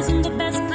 always in the best